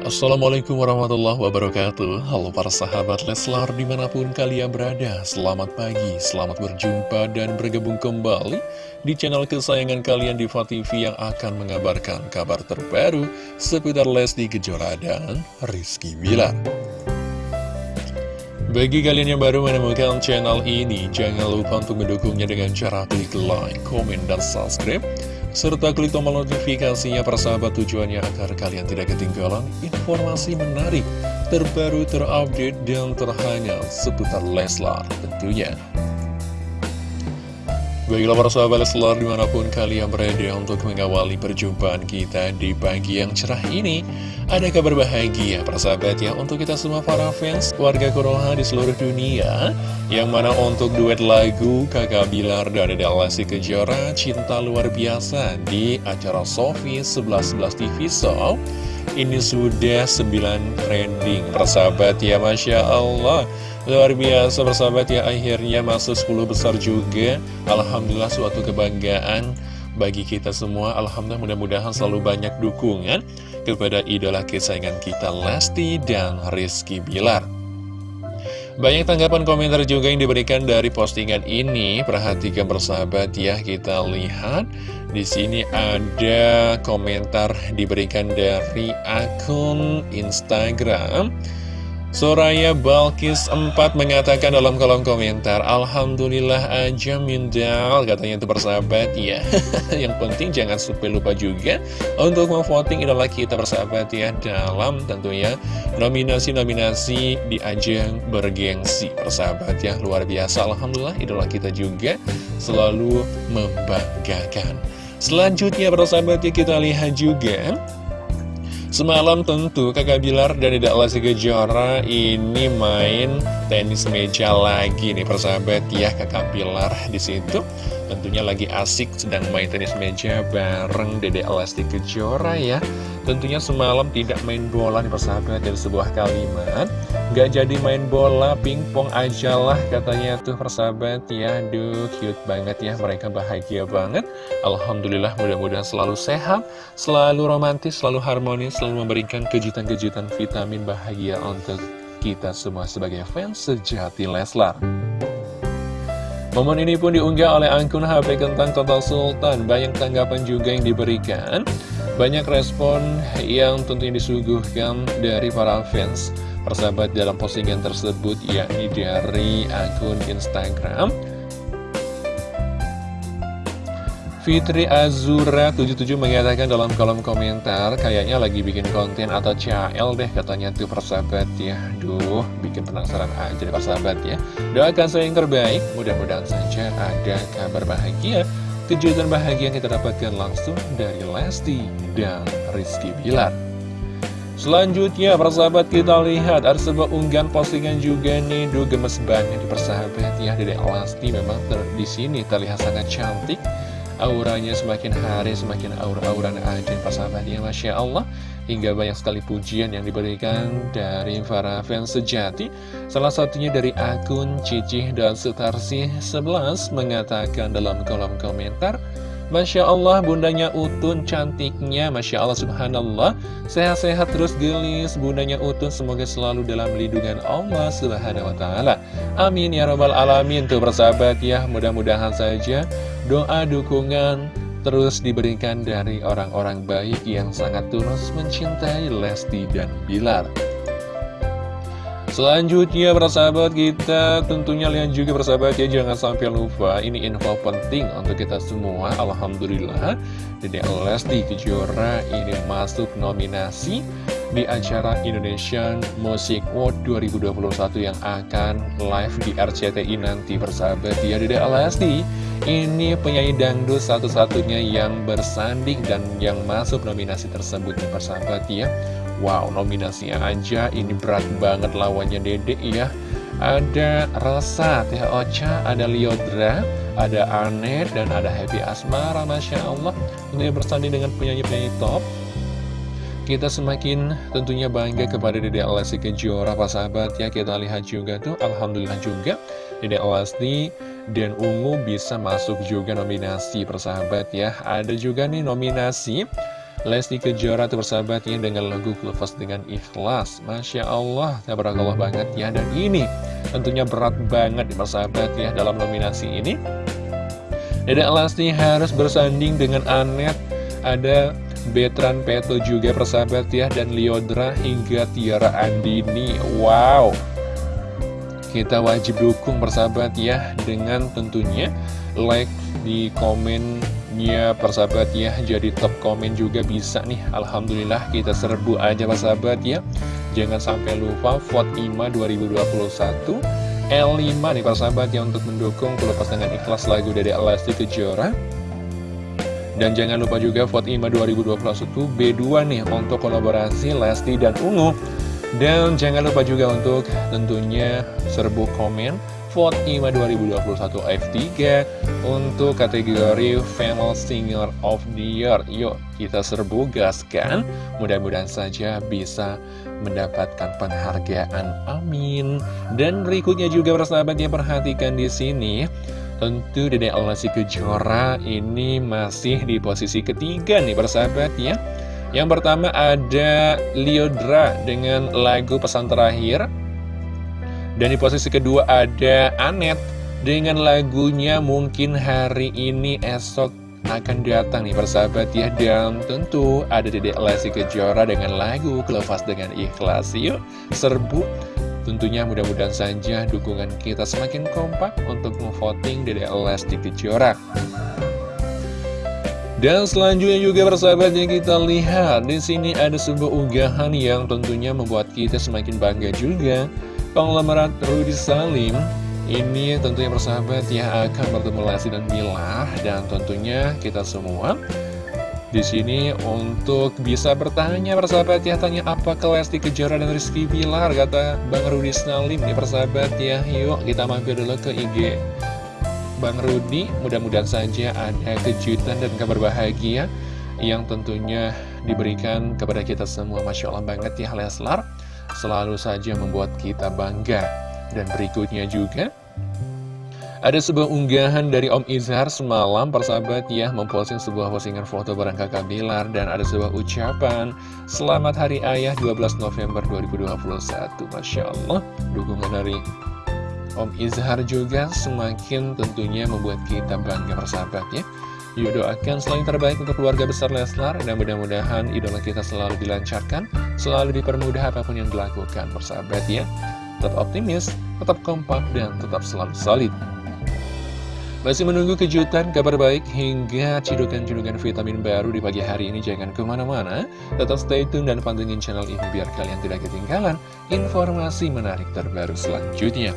Assalamualaikum warahmatullahi wabarakatuh. Halo para sahabat Leslar di mana pun kalian berada Selamat pagi, selamat berjumpa dan bergabung kembali Di channel kesayangan kalian di TV yang akan mengabarkan kabar terbaru Seputar Lesti Kejora dan Rizky Bilar. Bagi kalian yang baru menemukan channel ini, jangan lupa untuk mendukungnya dengan cara klik like, komen, dan subscribe serta klik tombol notifikasinya persahabat tujuannya agar kalian tidak ketinggalan informasi menarik, terbaru, terupdate, dan terhangat seputar Leslar tentunya. Baiklah para sahabat Leslar di mana pun kalian berada untuk mengawali perjumpaan kita di pagi yang cerah ini Ada kabar bahagia para sahabat ya untuk kita semua para fans warga Konoha di seluruh dunia. Yang mana untuk duet lagu Kakak Bilar dan Dede Kejora Cinta Luar Biasa di acara Sofi 11 TV Show. Ini sudah 9 trending para sahabat ya Masya Allah Luar biasa bersahabat ya akhirnya masuk 10 besar juga. Alhamdulillah suatu kebanggaan bagi kita semua. Alhamdulillah mudah-mudahan selalu banyak dukungan kepada idola kesayangan kita Lesti dan Rizky Bilar. Banyak tanggapan komentar juga yang diberikan dari postingan ini. Perhatikan bersahabat ya, kita lihat. Di sini ada komentar diberikan dari akun Instagram Soraya Balkis 4 mengatakan dalam kolom komentar Alhamdulillah aja Mindal Katanya itu persahabat ya. Yang penting jangan sampai lupa juga Untuk memvoting idola kita persahabat ya Dalam tentunya nominasi-nominasi di ajang bergengsi Persahabat ya. Luar biasa Alhamdulillah idola kita juga selalu membanggakan. Selanjutnya persahabat ya kita lihat juga Semalam tentu kakak Bilar dan Tidak Lesti Kejora ini main tenis meja lagi nih persahabat ya kakak Bilar di situ. Tentunya lagi asik sedang main tenis meja bareng Dede Lesti Kejora ya. Tentunya semalam tidak main bola nih persahabat dari sebuah kalimat Gak jadi main bola, pingpong aja lah katanya tuh persahabat ya. Aduh cute banget ya, mereka bahagia banget. Alhamdulillah mudah-mudahan selalu sehat, selalu romantis, selalu harmonis Selalu memberikan kejutan-kejutan vitamin bahagia untuk kita semua sebagai fans sejati Leslar. Momen ini pun diunggah oleh akun HP Kentang Total Sultan. Banyak tanggapan juga yang diberikan. Banyak respon yang tentunya disuguhkan dari para fans persahabat dalam postingan tersebut yakni dari akun Instagram. Fitri Azura 77 mengatakan dalam kolom komentar Kayaknya lagi bikin konten atau CL deh katanya tuh persahabat ya. Duh bikin penasaran aja deh persahabat ya. Doakan saya yang terbaik Mudah-mudahan saja ada kabar bahagia. Kejutan bahagia yang kita dapatkan langsung dari Lesti dan Rizky Bilar Selanjutnya persahabat kita lihat ada sebuah unggahan postingan juga nih. Duh gemes banget di persahabat ya. Dede Lesti memang di sini terlihat sangat cantik. Auranya semakin hari semakin aura-auran aja persahabat ya Masya Allah. Hingga banyak sekali pujian yang diberikan dari para fans sejati. Salah satunya dari akun Cicih dan Sutarsi 11 mengatakan dalam kolom komentar Masya Allah bundanya Utun cantiknya Masya Allah subhanallah Sehat-sehat terus gelis Bundanya Utun semoga selalu dalam lindungan Allah subhanahu wa ta'ala. Amin ya robbal alamin. Tuh persahabat ya. Mudah-mudahan saja Doa dukungan terus diberikan dari orang-orang baik Yang sangat tulus mencintai Lesti dan Bilar Selanjutnya persahabat kita tentunya lihat juga persahabat ya jangan sampai lupa ini info penting untuk kita semua Alhamdulillah. Dede Lesti Kejora ini masuk nominasi di acara Indonesian Music World 2021 yang akan live di RCTI nanti persahabat ya Dede Lesti ini penyanyi dangdut satu-satunya yang bersanding dan yang masuk nominasi tersebut nih persahabat ya Wow, nominasinya aja ini berat banget lawannya Dede ya. Ada Rasa, Teh Ocha, ada Liodra, ada Anet, dan ada Happy Asmara, Masya Allah. Ini bersanding dengan penyanyi-penyanyi top. Kita semakin tentunya bangga kepada Dede Alasi Kejora, Pak sahabat ya. Kita lihat juga tuh, Alhamdulillah juga Dede Alasi dan Ungu bisa masuk juga nominasi persahabat ya. Ada juga nih nominasi Lesti Kejora tuh persahabatnya dengan lagu Lepas dengan Ikhlas. Masya Allah, tabarakallah banget ya. Dan ini tentunya berat banget persahabat ya dalam nominasi ini. Dedek Lesti harus bersanding dengan Anet Ada Betran Peto juga persahabat ya Dan Liodra hingga Tiara Andini. Wow. Kita wajib dukung persahabat ya Dengan tentunya like di komen Ya persahabat ya. Jadi top komen juga bisa nih. Alhamdulillah kita serbu aja persahabat ya. Jangan sampai lupa vote IMA 2021 L5 nih persahabat ya Untuk mendukung pelepas dengan ikhlas lagu dari Lesti Kejora. Dan jangan lupa juga vote IMA 2021 B2 nih Untuk kolaborasi Lesti dan Ungu. Dan jangan lupa juga untuk tentunya serbu komen vote IMA 2021 F3 untuk kategori Female Singer of the Year. Yuk, kita serbu gas kan? Mudah-mudahan saja bisa mendapatkan penghargaan. Amin. Dan berikutnya juga persahabat yang perhatikan di sini. Tentu Dede Alasi Kejora ini masih di posisi ketiga nih persahabat ya. Yang pertama ada Liodra dengan lagu pesan terakhir dan di posisi kedua ada Anet dengan lagunya mungkin hari ini esok akan datang nih persahabat ya. Dan tentu ada Dedek Lesti Kejora dengan lagu Kelepas dengan Ikhlas. Yuk serbu. Tentunya mudah-mudahan saja dukungan kita semakin kompak untuk memvoting Dedek Lesti Kejora. Dan selanjutnya juga persahabat yang kita lihat di sini ada sebuah unggahan yang tentunya membuat kita semakin bangga juga Konglomerat Rudy Salim. Ini tentunya persahabat ya akan bertemu Lesti dan Mila dan tentunya kita semua di sini untuk bisa bertanya persahabat ya. Tanya apa ke Lesti Kejora dan Rizky Bilar kata Bang Rudy Salim. Nih persahabat ya. Yuk kita mampir dulu ke IG Bang Rudy mudah-mudahan saja ada kejutan dan kabar bahagia yang tentunya diberikan kepada kita semua. Masya Allah banget ya Leslar selalu saja membuat kita bangga. Dan berikutnya juga, ada sebuah unggahan dari Om Izhar semalam persahabat ya memposting sebuah postingan foto bareng kakak Bilar dan ada sebuah ucapan Selamat Hari Ayah 12 November 2021 Masya Allah dukungan dari Om Izhar juga semakin tentunya membuat kita bangga persahabat ya Yuk doakan selain terbaik untuk keluarga besar Leslar Dan mudah-mudahan idola kita selalu dilancarkan Selalu dipermudah apa pun yang dilakukan. Persahabat ya Tetap optimis, tetap kompak, dan tetap selalu solid. Masih menunggu kejutan, kabar baik, hingga cidukan-cidukan vitamin baru di pagi hari ini. Jangan ke mana-mana, tetap stay tune dan pantengin channel ini biar kalian tidak ketinggalan informasi menarik terbaru selanjutnya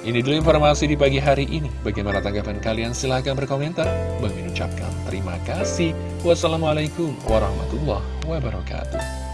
ini dulu informasi di pagi hari ini. Bagaimana tanggapan kalian? Silahkan berkomentar. Bang ucapkan terima kasih. Wassalamualaikum warahmatullahi wabarakatuh.